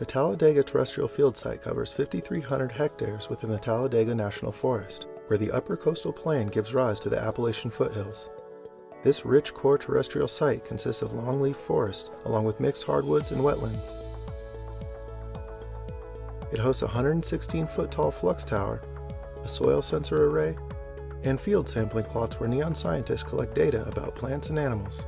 The Talladega Terrestrial Field Site covers 5,300 hectares within the Talladega National Forest, where the upper coastal plain gives rise to the Appalachian foothills. This rich core terrestrial site consists of longleaf forest along with mixed hardwoods and wetlands. It hosts a 116-foot tall flux tower, a soil sensor array, and field sampling plots where NEON scientists collect data about plants and animals.